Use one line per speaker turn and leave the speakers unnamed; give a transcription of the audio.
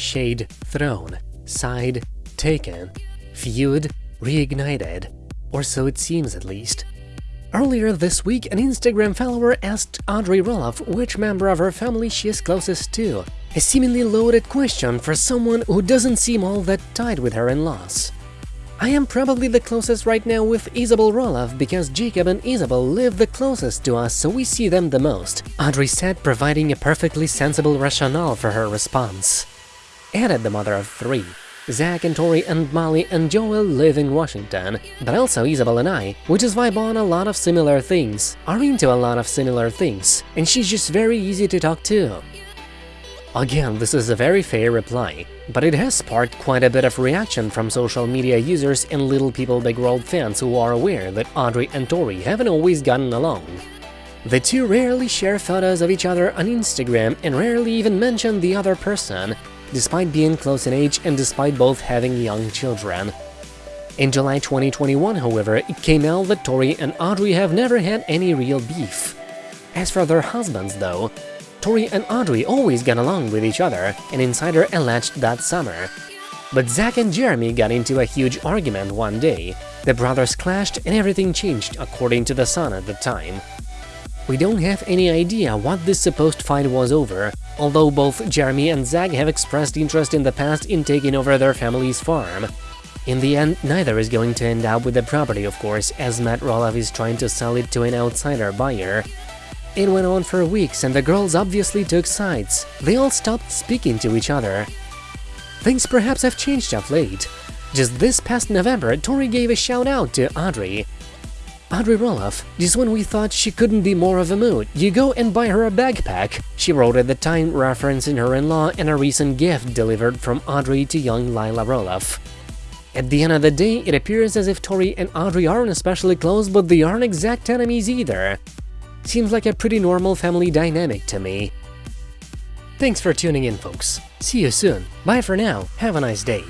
shade thrown, side taken, feud reignited, or so it seems at least. Earlier this week, an Instagram follower asked Audrey Roloff which member of her family she is closest to, a seemingly loaded question for someone who doesn't seem all that tight with her in-laws. I am probably the closest right now with Isabel Roloff because Jacob and Isabel live the closest to us so we see them the most, Audrey said providing a perfectly sensible rationale for her response. Added the mother of three. Zach and Tori and Molly and Joel live in Washington, but also Isabel and I, we just vibe on a lot of similar things, are into a lot of similar things, and she's just very easy to talk to. Again, this is a very fair reply, but it has sparked quite a bit of reaction from social media users and Little People Big World fans who are aware that Audrey and Tori haven't always gotten along. The two rarely share photos of each other on Instagram and rarely even mention the other person, despite being close in age and despite both having young children. In July 2021, however, it came out that Tori and Audrey have never had any real beef. As for their husbands, though, Tori and Audrey always got along with each other, an insider alleged that summer. But Zach and Jeremy got into a huge argument one day. The brothers clashed and everything changed, according to The Sun at the time. We don't have any idea what this supposed fight was over, although both Jeremy and Zach have expressed interest in the past in taking over their family's farm. In the end, neither is going to end up with the property, of course, as Matt Roloff is trying to sell it to an outsider buyer. It went on for weeks and the girls obviously took sides. They all stopped speaking to each other. Things perhaps have changed of late. Just this past November, Tori gave a shout out to Audrey. Audrey Roloff, just when we thought she couldn't be more of a mood, you go and buy her a backpack, she wrote at the time referencing her in-law and a recent gift delivered from Audrey to young Lilah Roloff. At the end of the day, it appears as if Tori and Audrey aren't especially close, but they aren't exact enemies either. Seems like a pretty normal family dynamic to me. Thanks for tuning in, folks. See you soon. Bye for now. Have a nice day.